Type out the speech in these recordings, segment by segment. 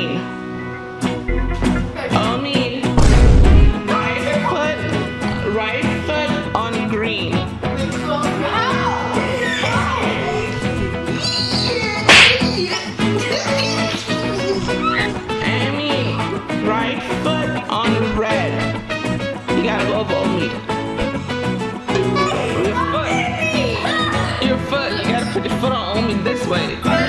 me. Oh me. Right foot, right foot on green. I mean, right foot on red. You gotta go over me. Your foot. Your foot. You gotta put your foot on me this way.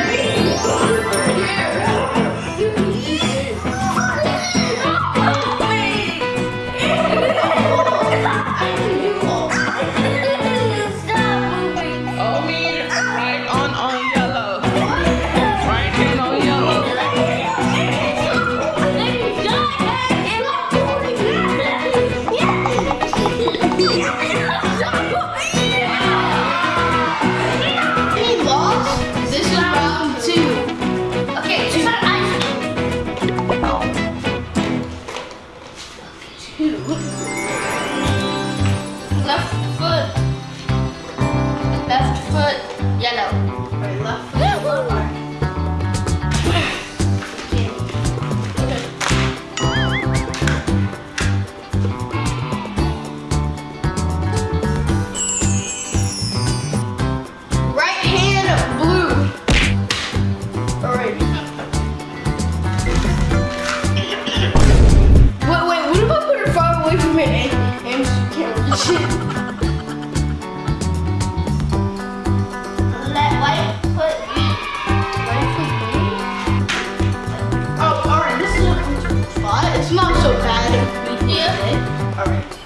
Oh, alright, this is a spot. It's not so bad if we do it. Alright.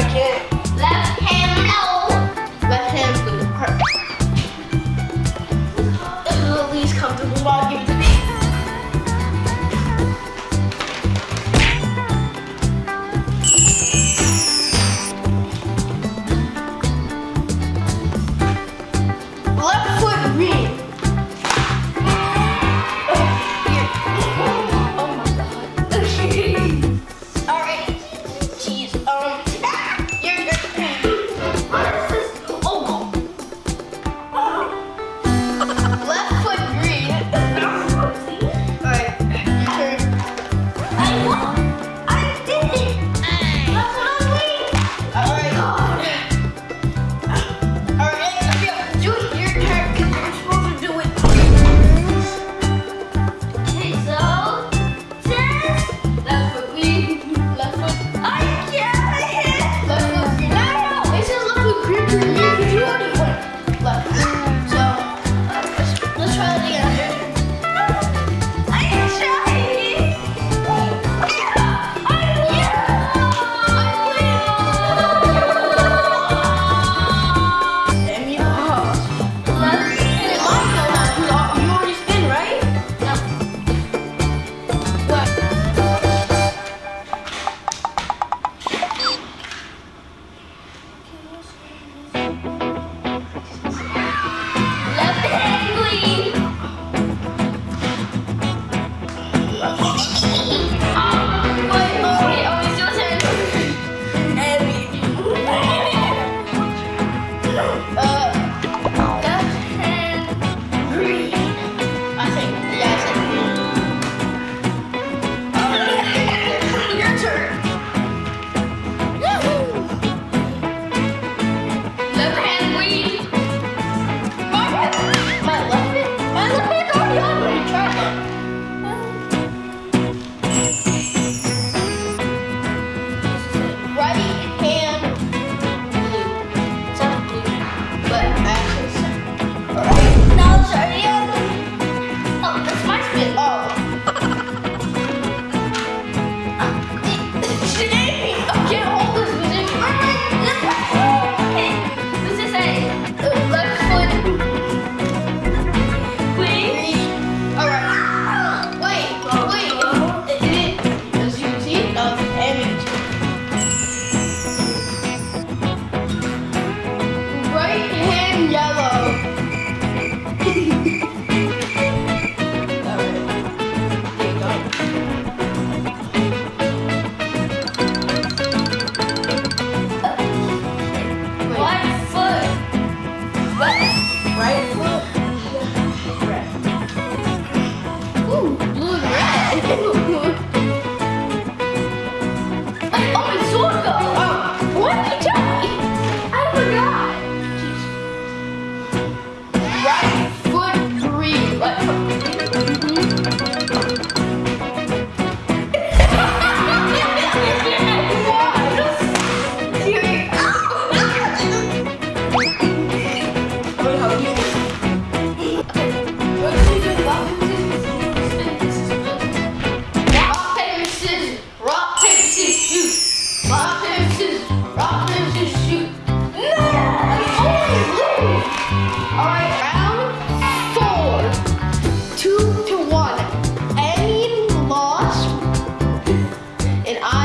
again. And I